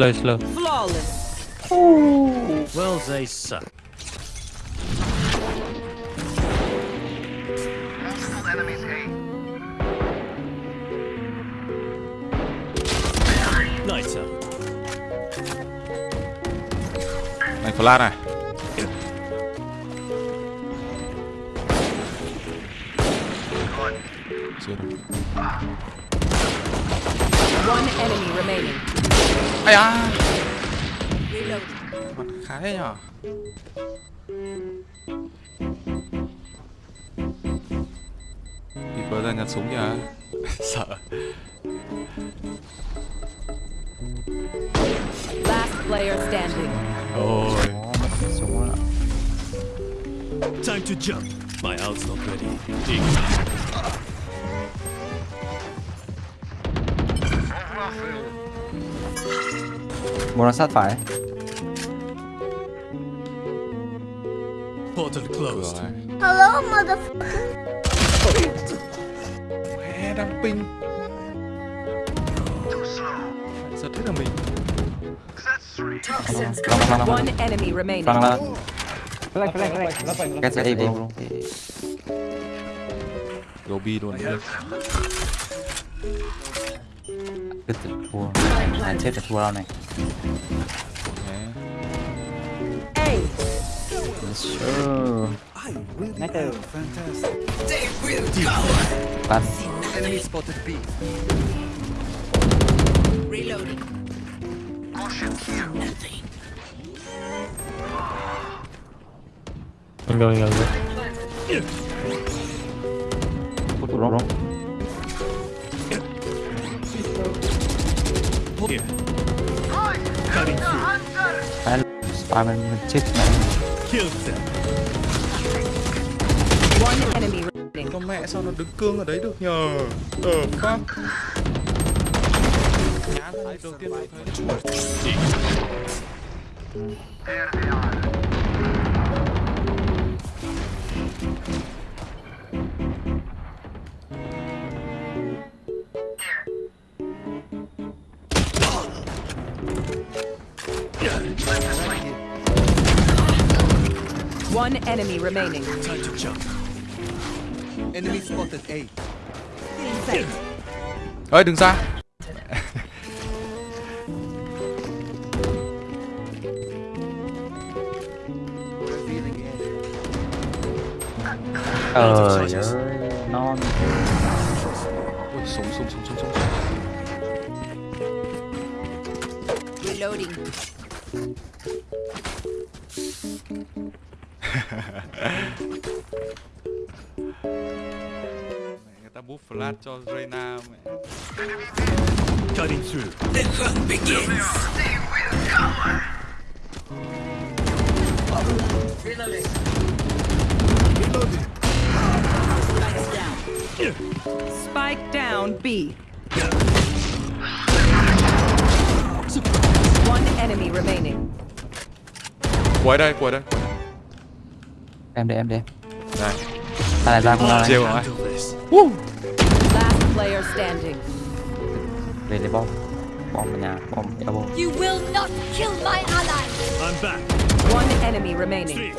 slow, slow. Flawless. Ooh. Well, they suck. Enemies A. Nicer. Mày. Ah. One enemy remaining. Da Reloading. Mặt khá thế nhở Keeper ra nhặt súng kìa Sợ Last player standing. Ôi Súng á. Time to jump. My ult's not ready. Dig. Muốn nó sát phải Portal closed. Hello, motherfucker. Mẹ đang ping. Giật hết là. One enemy remaining. Phang là. Flank, flank, flank. Cái sẽ đi bro. Go B luôn. Okay. Hey! Let's show. really Metal. fantastic. They will go! Pass. Enemy spotted B. Reloading. Caution here. Nothing. I'm going over. What wrong? Here. Cutting spam mình chết mẹ. Them. One enemy remaining. Con mẹ sao nó đứng cương ở đấy được nhờ Ờ fuck đầu tiên One enemy remaining. Time to jump. Enemy spotted A. Ơi đừng ra Revealing A. Trời ơi. Non. Ui súng súng súng súng súng Reloading. Người ta buff flash cho Reyna mẹ. Cutting through. The hunt begins. Spike down. Spike down B. One enemy remaining. Quite eye, quite eye. Em đây, em đây. Này Ta này ra không ra Chiêu rồi Handle this. Last player standing. Về lấy bom. Bom vào nhà, bom elbow. You will not kill my ally. I'm back. One enemy remaining. Three.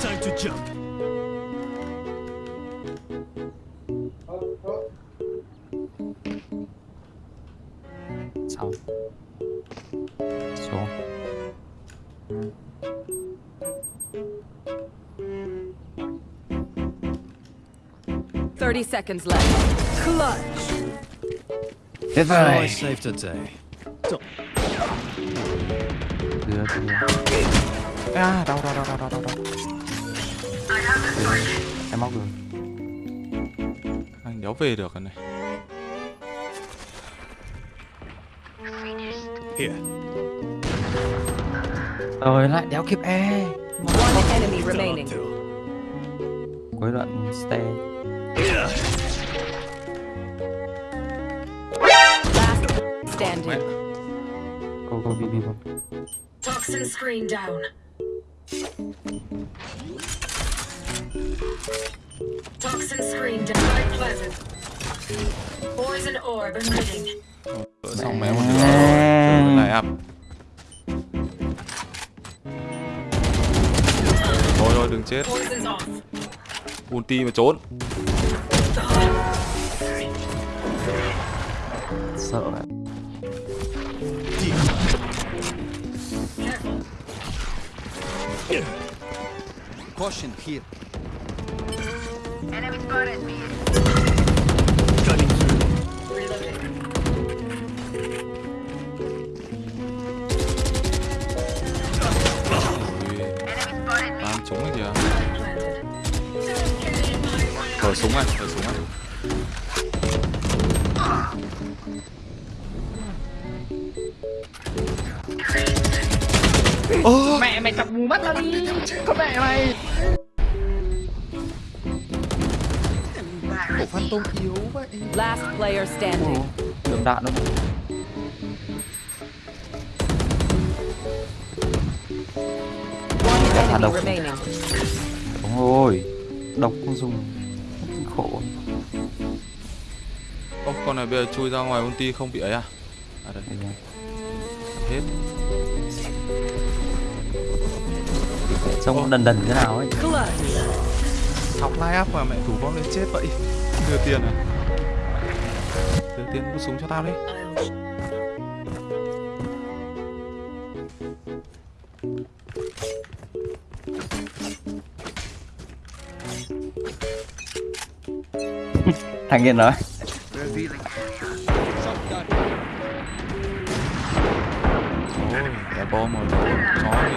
Time to jump. Sau. Xuống. Thirty seconds left. Clutch. Oh, I rồi. saved a day. Đưa, đưa. À đau đau đau đau đau đau. Em móc được. Anh đéo về được rồi này Here. Rồi lại đéo kịp E One enemy remaining. Cuối đoạn stay standing. Go go BB go Toxin screen down. Toxin screen down. Quite pleasant. Poison orb emitting. Đỡ xong mẹ một đứa rồi lại ập thôi thôi đừng chết ulti mà trốn Sợ Caution here. Cutting through. Reloading. Thở súng này thở súng này mẹ mày chọc mù mắt ra đi con mẹ mày Ủa phát tôm yếu vậy. Last player standing. Đường đạn nó One enemy độc. remaining. Đúng rồi Độc không dùng khổ. Ô con này bây giờ chui ra ngoài ulti không bị ấy à? À đây. Nha. hết. Trông đần đần thế nào ấy. Học line up mà mẹ thủ vong lên chết vậy. Đưa tiền à đưa tiền mua súng cho tao đi Thằng kia nói ôi cái bom mà nó chó đi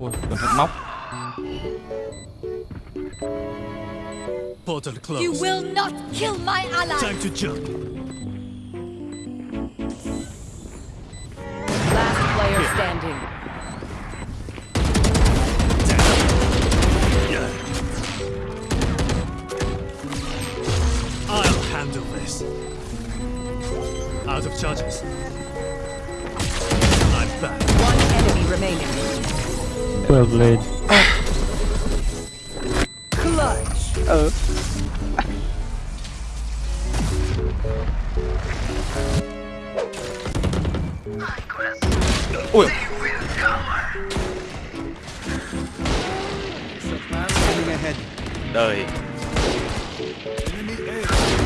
ôi cẩn thận móc Portal closed. You will not kill my ally. Time to jump. Last player standing. This. Out of charges. I'm back. One enemy remaining. Vượt lên Clutch. ôi Coming ahead. đời Deploying drone.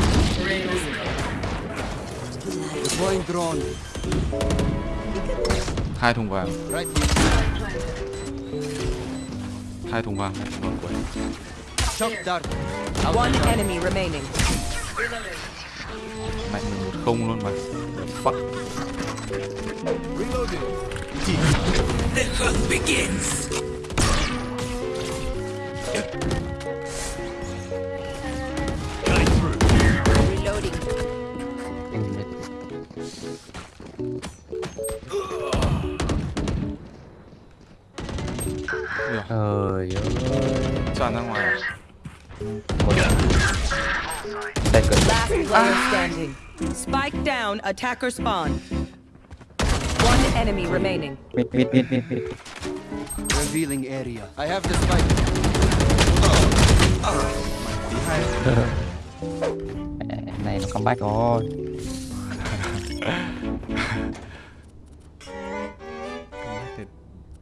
Hai thùng vàng. Hai thùng vàng. Hai thùng vàng quẩy Shock dart. One enemy remaining. mạnh mình một không luôn mà. Fuck. Cutting tràn ra ngoài Đây cần Last player standing. Spike down. Attacker spawn. One enemy remaining. Mid mid mid mid mid Revealing area. I have the spike. Mẹ, Này nó comeback rồi thì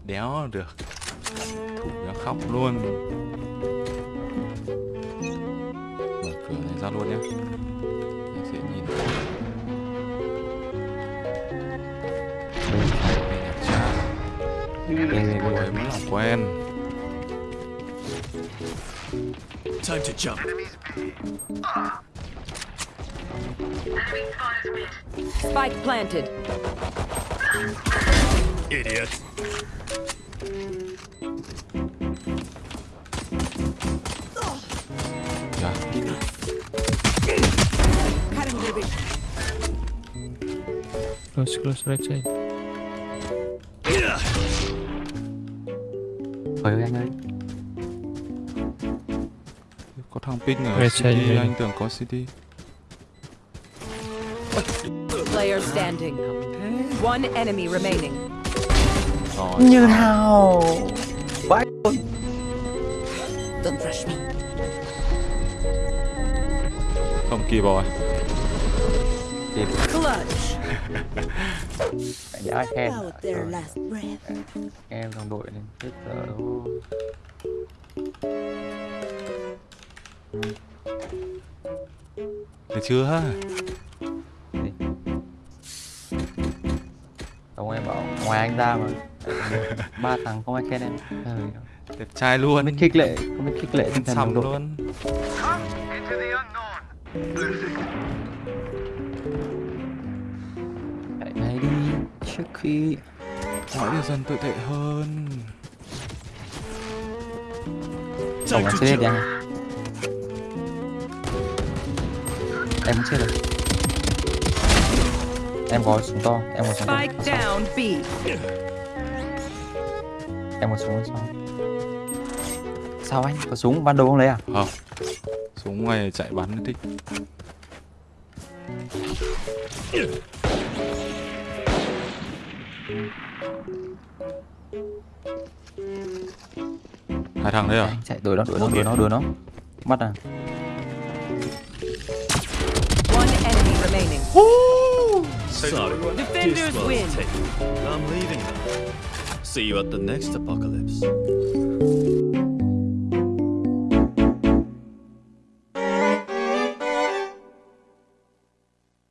đéo được thủ nó khóc luôn ra luôn nhé em sẽ nhìn đây cha Ôi, mới làm quen Time to jump. Spike planted. Idiot. Close, close, right side. Thôi ơi anh ơi. Có thằng ping ở Right CD, side, anh tưởng có CD. Player standing. One enemy remaining. Rồi. Như nào? Vãi luôn. Không kịp rồi. Clutch. phải nhớ khen. Out their last breath. Em đồng đội nên chết giờ đâu. Được chưa ha? Ông em bảo ngoài anh ra mà ba thằng không ai khen em Đẹp trai luôn. không biết khích lệ không biết khích lệ tinh thần đội luôn. Trước khi Mọi điều dần tồi tệ hơn. tổng anh sẽ đi anh em muốn chết rồi. Em có súng to em có súng to. Em có súng sao sao anh? Có súng ban đầu không lấy à? Không. Xuống ngoài chạy bắn thích. Hai thằng đấy à? anh chạy đuổi nó đuổi nó đuổi nó đuổi nó bắt à One enemy remaining. Defenders win. I'm leaving. See you at the next apocalypse.